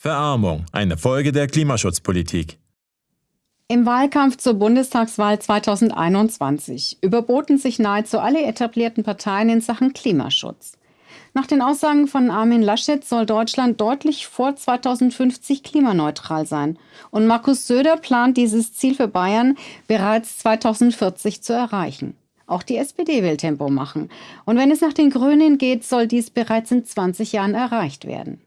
Verarmung, eine Folge der Klimaschutzpolitik. Im Wahlkampf zur Bundestagswahl 2021 überboten sich nahezu alle etablierten Parteien in Sachen Klimaschutz. Nach den Aussagen von Armin Laschet soll Deutschland deutlich vor 2050 klimaneutral sein. Und Markus Söder plant dieses Ziel für Bayern bereits 2040 zu erreichen. Auch die SPD will Tempo machen. Und wenn es nach den Grünen geht, soll dies bereits in 20 Jahren erreicht werden.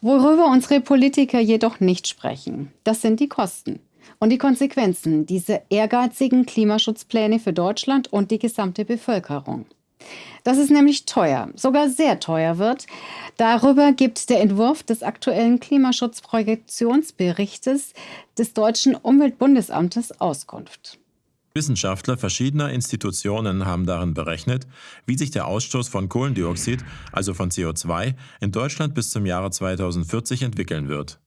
Worüber unsere Politiker jedoch nicht sprechen, das sind die Kosten und die Konsequenzen dieser ehrgeizigen Klimaschutzpläne für Deutschland und die gesamte Bevölkerung. Dass es nämlich teuer, sogar sehr teuer wird, darüber gibt der Entwurf des aktuellen Klimaschutzprojektionsberichtes des Deutschen Umweltbundesamtes Auskunft. Wissenschaftler verschiedener Institutionen haben darin berechnet, wie sich der Ausstoß von Kohlendioxid, also von CO2, in Deutschland bis zum Jahre 2040 entwickeln wird.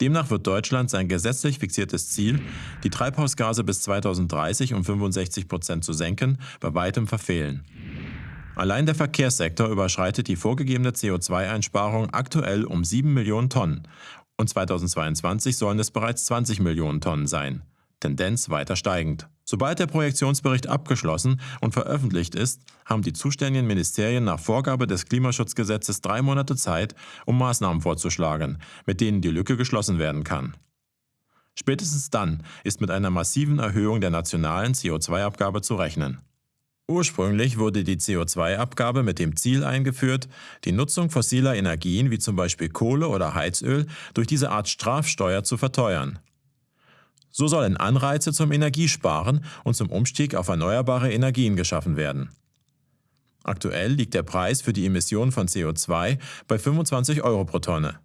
Demnach wird Deutschland sein gesetzlich fixiertes Ziel, die Treibhausgase bis 2030 um 65 Prozent zu senken, bei weitem verfehlen. Allein der Verkehrssektor überschreitet die vorgegebene CO2-Einsparung aktuell um 7 Millionen Tonnen und 2022 sollen es bereits 20 Millionen Tonnen sein. Tendenz weiter steigend. Sobald der Projektionsbericht abgeschlossen und veröffentlicht ist, haben die zuständigen Ministerien nach Vorgabe des Klimaschutzgesetzes drei Monate Zeit, um Maßnahmen vorzuschlagen, mit denen die Lücke geschlossen werden kann. Spätestens dann ist mit einer massiven Erhöhung der nationalen CO2-Abgabe zu rechnen. Ursprünglich wurde die CO2-Abgabe mit dem Ziel eingeführt, die Nutzung fossiler Energien wie zum Beispiel Kohle oder Heizöl durch diese Art Strafsteuer zu verteuern. So sollen Anreize zum Energiesparen und zum Umstieg auf erneuerbare Energien geschaffen werden. Aktuell liegt der Preis für die Emission von CO2 bei 25 Euro pro Tonne.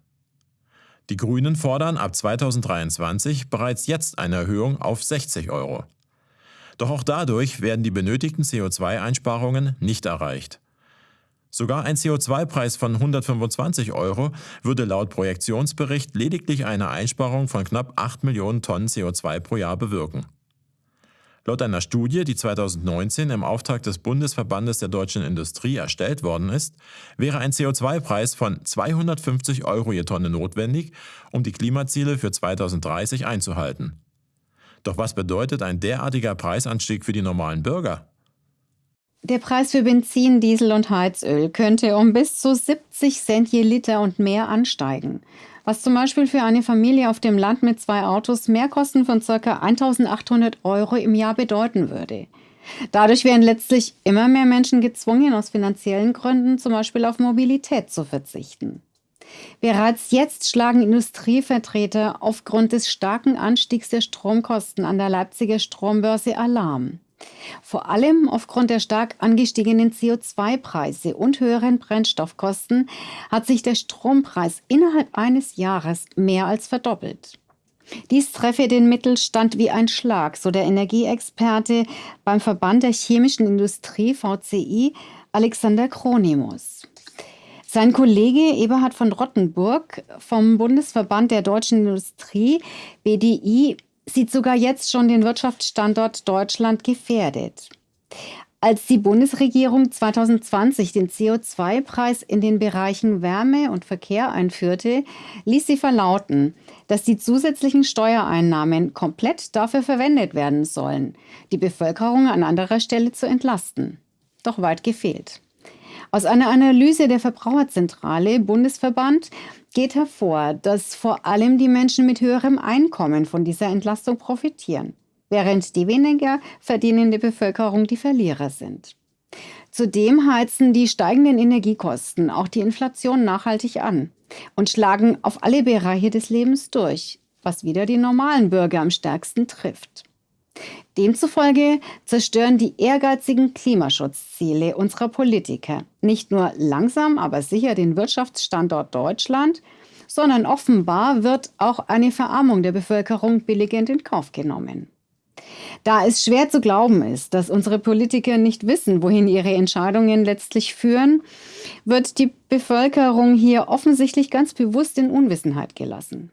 Die Grünen fordern ab 2023 bereits jetzt eine Erhöhung auf 60 Euro. Doch auch dadurch werden die benötigten CO2-Einsparungen nicht erreicht. Sogar ein CO2-Preis von 125 Euro würde laut Projektionsbericht lediglich eine Einsparung von knapp 8 Millionen Tonnen CO2 pro Jahr bewirken. Laut einer Studie, die 2019 im Auftrag des Bundesverbandes der deutschen Industrie erstellt worden ist, wäre ein CO2-Preis von 250 Euro je Tonne notwendig, um die Klimaziele für 2030 einzuhalten. Doch was bedeutet ein derartiger Preisanstieg für die normalen Bürger? Der Preis für Benzin, Diesel und Heizöl könnte um bis zu 70 Cent je Liter und mehr ansteigen, was zum Beispiel für eine Familie auf dem Land mit zwei Autos Mehrkosten von ca. 1800 Euro im Jahr bedeuten würde. Dadurch wären letztlich immer mehr Menschen gezwungen, aus finanziellen Gründen zum Beispiel auf Mobilität zu verzichten. Bereits jetzt schlagen Industrievertreter aufgrund des starken Anstiegs der Stromkosten an der Leipziger Strombörse Alarm. Vor allem aufgrund der stark angestiegenen CO2-Preise und höheren Brennstoffkosten hat sich der Strompreis innerhalb eines Jahres mehr als verdoppelt. Dies treffe den Mittelstand wie ein Schlag, so der Energieexperte beim Verband der chemischen Industrie VCI Alexander Kronimus. Sein Kollege Eberhard von Rottenburg vom Bundesverband der deutschen Industrie BDI sieht sogar jetzt schon den Wirtschaftsstandort Deutschland gefährdet. Als die Bundesregierung 2020 den CO2-Preis in den Bereichen Wärme und Verkehr einführte, ließ sie verlauten, dass die zusätzlichen Steuereinnahmen komplett dafür verwendet werden sollen, die Bevölkerung an anderer Stelle zu entlasten. Doch weit gefehlt. Aus einer Analyse der Verbraucherzentrale Bundesverband geht hervor, dass vor allem die Menschen mit höherem Einkommen von dieser Entlastung profitieren, während die weniger verdienende Bevölkerung die Verlierer sind. Zudem heizen die steigenden Energiekosten auch die Inflation nachhaltig an und schlagen auf alle Bereiche des Lebens durch, was wieder die normalen Bürger am stärksten trifft. Demzufolge zerstören die ehrgeizigen Klimaschutzziele unserer Politiker nicht nur langsam, aber sicher den Wirtschaftsstandort Deutschland, sondern offenbar wird auch eine Verarmung der Bevölkerung billigend in Kauf genommen. Da es schwer zu glauben ist, dass unsere Politiker nicht wissen, wohin ihre Entscheidungen letztlich führen, wird die Bevölkerung hier offensichtlich ganz bewusst in Unwissenheit gelassen.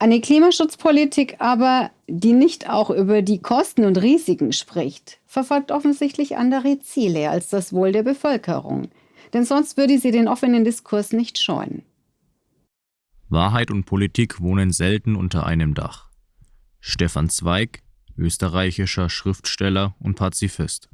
Eine Klimaschutzpolitik aber, die nicht auch über die Kosten und Risiken spricht, verfolgt offensichtlich andere Ziele als das Wohl der Bevölkerung. Denn sonst würde sie den offenen Diskurs nicht scheuen. Wahrheit und Politik wohnen selten unter einem Dach. Stefan Zweig, österreichischer Schriftsteller und Pazifist